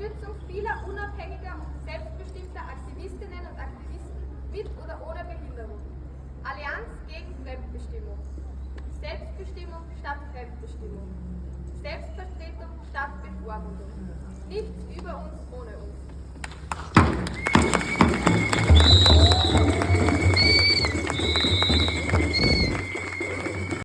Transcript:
Unterstützung vieler unabhängiger und selbstbestimmter Aktivistinnen und Aktivisten mit oder ohne Behinderung. Allianz gegen Fremdbestimmung. Selbstbestimmung statt Fremdbestimmung. Selbstvertretung statt Bevormundung. Nichts über uns ohne uns.